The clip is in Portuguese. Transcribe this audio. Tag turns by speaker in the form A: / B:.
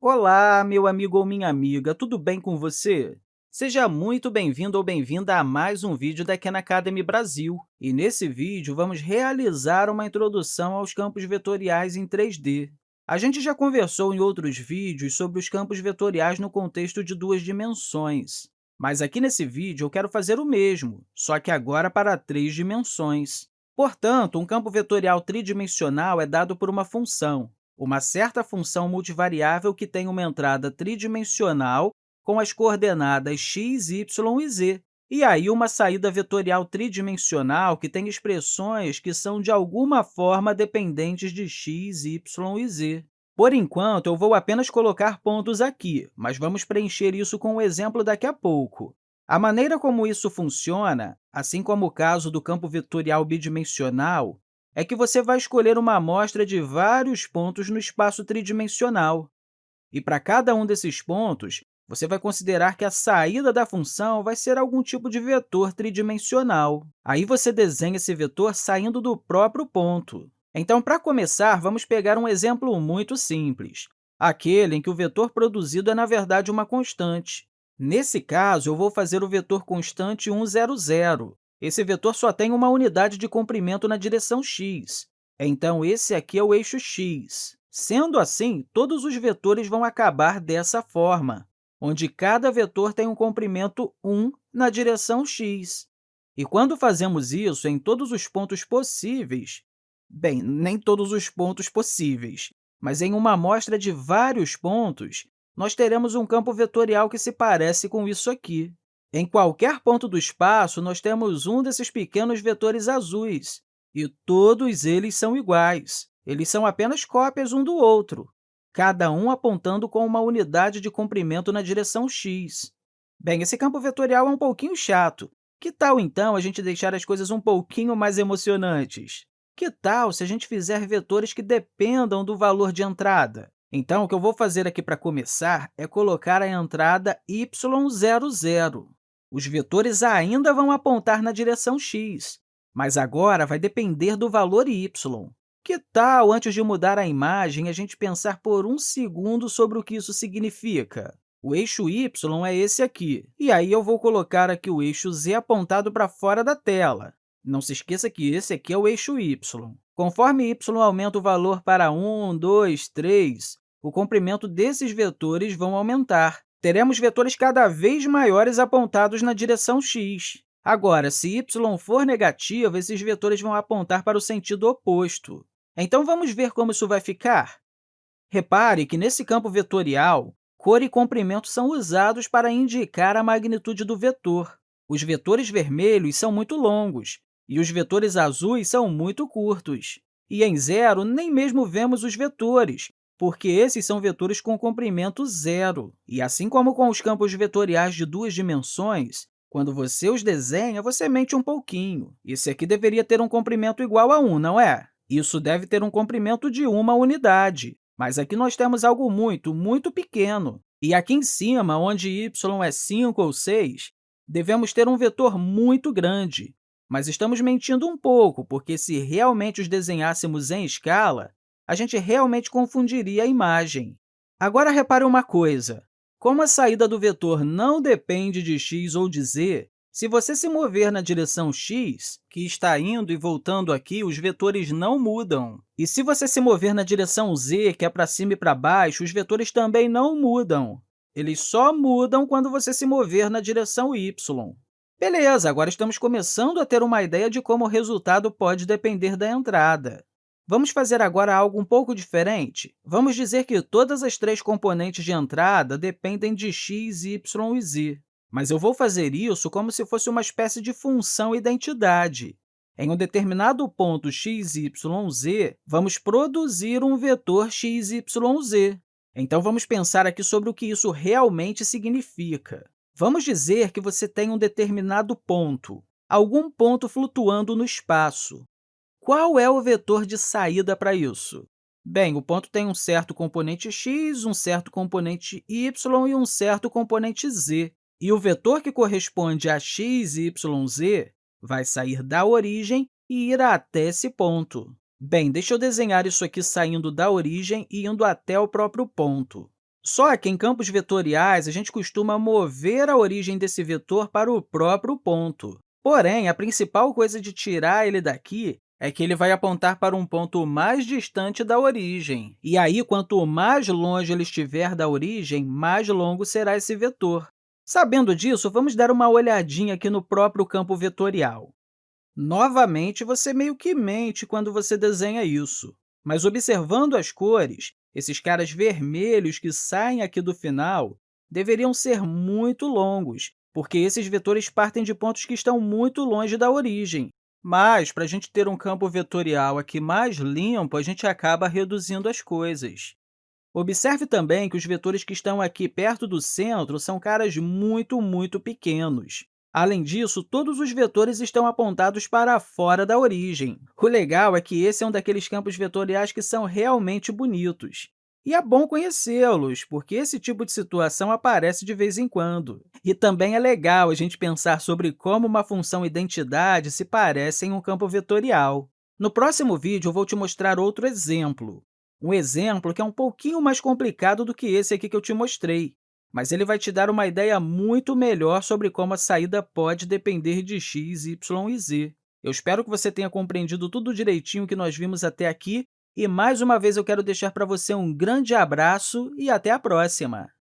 A: Olá, meu amigo ou minha amiga, tudo bem com você? Seja muito bem-vindo ou bem-vinda a mais um vídeo da Khan Academy Brasil. E nesse vídeo, vamos realizar uma introdução aos campos vetoriais em 3D. A gente já conversou em outros vídeos sobre os campos vetoriais no contexto de duas dimensões. Mas aqui nesse vídeo eu quero fazer o mesmo, só que agora para três dimensões. Portanto, um campo vetorial tridimensional é dado por uma função, uma certa função multivariável que tem uma entrada tridimensional com as coordenadas x, y e z, e aí uma saída vetorial tridimensional que tem expressões que são, de alguma forma, dependentes de x, y e z. Por enquanto, eu vou apenas colocar pontos aqui, mas vamos preencher isso com um exemplo daqui a pouco. A maneira como isso funciona, assim como o caso do campo vetorial bidimensional, é que você vai escolher uma amostra de vários pontos no espaço tridimensional. E para cada um desses pontos, você vai considerar que a saída da função vai ser algum tipo de vetor tridimensional. Aí você desenha esse vetor saindo do próprio ponto. Então, para começar, vamos pegar um exemplo muito simples, aquele em que o vetor produzido é, na verdade, uma constante. Nesse caso, eu vou fazer o vetor constante 1, 0, 0, esse vetor só tem uma unidade de comprimento na direção x. Então, esse aqui é o eixo x. Sendo assim, todos os vetores vão acabar dessa forma, onde cada vetor tem um comprimento 1 na direção x. E quando fazemos isso em todos os pontos possíveis, bem, nem todos os pontos possíveis, mas em uma amostra de vários pontos, nós teremos um campo vetorial que se parece com isso aqui. Em qualquer ponto do espaço, nós temos um desses pequenos vetores azuis, e todos eles são iguais. Eles são apenas cópias um do outro, cada um apontando com uma unidade de comprimento na direção x. Bem, esse campo vetorial é um pouquinho chato. Que tal, então, a gente deixar as coisas um pouquinho mais emocionantes? Que tal se a gente fizer vetores que dependam do valor de entrada? Então, o que eu vou fazer aqui para começar é colocar a entrada y00. Os vetores ainda vão apontar na direção x, mas agora vai depender do valor y. Que tal, antes de mudar a imagem, a gente pensar por um segundo sobre o que isso significa? O eixo y é esse aqui, e aí eu vou colocar aqui o eixo z apontado para fora da tela. Não se esqueça que esse aqui é o eixo y. Conforme y aumenta o valor para 1, 2, 3, o comprimento desses vetores vão aumentar, teremos vetores cada vez maiores apontados na direção x. Agora, se y for negativo, esses vetores vão apontar para o sentido oposto. Então, vamos ver como isso vai ficar? Repare que, nesse campo vetorial, cor e comprimento são usados para indicar a magnitude do vetor. Os vetores vermelhos são muito longos e os vetores azuis são muito curtos. E em zero, nem mesmo vemos os vetores, porque esses são vetores com comprimento zero. E assim como com os campos vetoriais de duas dimensões, quando você os desenha, você mente um pouquinho. Esse aqui deveria ter um comprimento igual a 1, não é? Isso deve ter um comprimento de uma unidade. Mas aqui nós temos algo muito, muito pequeno. E aqui em cima, onde y é 5 ou 6, devemos ter um vetor muito grande. Mas estamos mentindo um pouco, porque se realmente os desenhássemos em escala, a gente realmente confundiria a imagem. Agora, repare uma coisa. Como a saída do vetor não depende de x ou de z, se você se mover na direção x, que está indo e voltando aqui, os vetores não mudam. E se você se mover na direção z, que é para cima e para baixo, os vetores também não mudam. Eles só mudam quando você se mover na direção y. Beleza, agora estamos começando a ter uma ideia de como o resultado pode depender da entrada. Vamos fazer agora algo um pouco diferente. Vamos dizer que todas as três componentes de entrada dependem de x, y e z. Mas eu vou fazer isso como se fosse uma espécie de função identidade. Em um determinado ponto x, y, z, vamos produzir um vetor x, y, z. Então, vamos pensar aqui sobre o que isso realmente significa. Vamos dizer que você tem um determinado ponto, algum ponto flutuando no espaço. Qual é o vetor de saída para isso? Bem, o ponto tem um certo componente x, um certo componente y e um certo componente z. E o vetor que corresponde a x, y, z vai sair da origem e ir até esse ponto. Bem, deixa eu desenhar isso aqui saindo da origem e indo até o próprio ponto. Só que em campos vetoriais, a gente costuma mover a origem desse vetor para o próprio ponto. Porém, a principal coisa de tirar ele daqui é que ele vai apontar para um ponto mais distante da origem. E aí, quanto mais longe ele estiver da origem, mais longo será esse vetor. Sabendo disso, vamos dar uma olhadinha aqui no próprio campo vetorial. Novamente, você meio que mente quando você desenha isso, mas observando as cores, esses caras vermelhos que saem aqui do final deveriam ser muito longos, porque esses vetores partem de pontos que estão muito longe da origem. Mas, para a gente ter um campo vetorial aqui mais limpo, a gente acaba reduzindo as coisas. Observe também que os vetores que estão aqui perto do centro são caras muito, muito pequenos. Além disso, todos os vetores estão apontados para fora da origem. O legal é que esse é um daqueles campos vetoriais que são realmente bonitos. E é bom conhecê-los, porque esse tipo de situação aparece de vez em quando. E também é legal a gente pensar sobre como uma função identidade se parece em um campo vetorial. No próximo vídeo, eu vou te mostrar outro exemplo. Um exemplo que é um pouquinho mais complicado do que esse aqui que eu te mostrei, mas ele vai te dar uma ideia muito melhor sobre como a saída pode depender de x, y e z. Eu espero que você tenha compreendido tudo direitinho que nós vimos até aqui e, mais uma vez, eu quero deixar para você um grande abraço e até a próxima!